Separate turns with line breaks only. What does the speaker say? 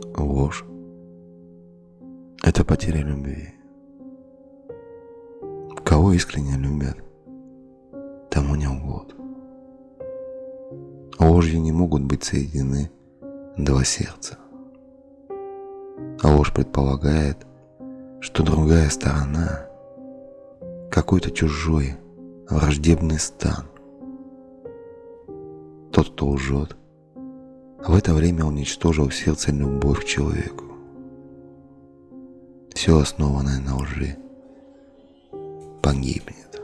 Ложь – это потеря любви. Кого искренне любят, тому не лгут. Ложью не могут быть соединены два сердца. А ложь предполагает, что другая сторона – какой-то чужой, враждебный стан. Тот, кто лжет, в это время уничтожил сердце любовь к человеку. Все основанное на лжи погибнет.